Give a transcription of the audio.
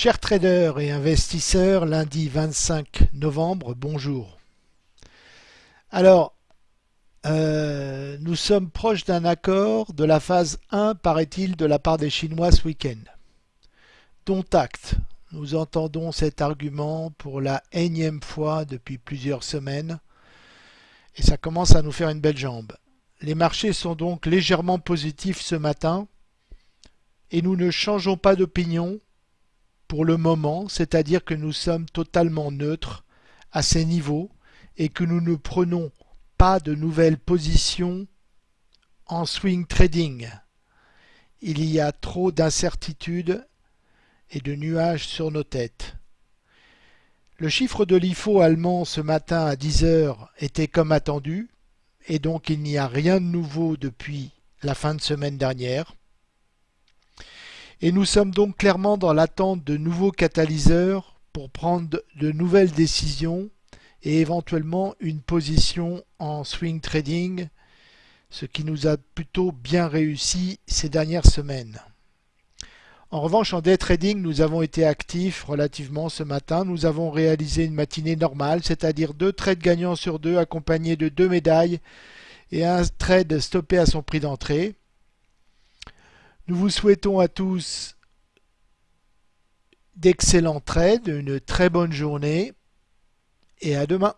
Chers traders et investisseurs, lundi 25 novembre, bonjour. Alors, euh, nous sommes proches d'un accord de la phase 1, paraît-il, de la part des Chinois ce week-end. Dont acte. Nous entendons cet argument pour la énième fois depuis plusieurs semaines et ça commence à nous faire une belle jambe. Les marchés sont donc légèrement positifs ce matin et nous ne changeons pas d'opinion pour le moment, c'est-à-dire que nous sommes totalement neutres à ces niveaux et que nous ne prenons pas de nouvelles positions en swing trading. Il y a trop d'incertitudes et de nuages sur nos têtes. Le chiffre de l'IFO allemand ce matin à 10 heures était comme attendu, et donc il n'y a rien de nouveau depuis la fin de semaine dernière. Et nous sommes donc clairement dans l'attente de nouveaux catalyseurs pour prendre de nouvelles décisions et éventuellement une position en swing trading, ce qui nous a plutôt bien réussi ces dernières semaines. En revanche, en day trading, nous avons été actifs relativement ce matin. Nous avons réalisé une matinée normale, c'est-à-dire deux trades gagnants sur deux accompagnés de deux médailles et un trade stoppé à son prix d'entrée. Nous vous souhaitons à tous d'excellents trades, une très bonne journée et à demain.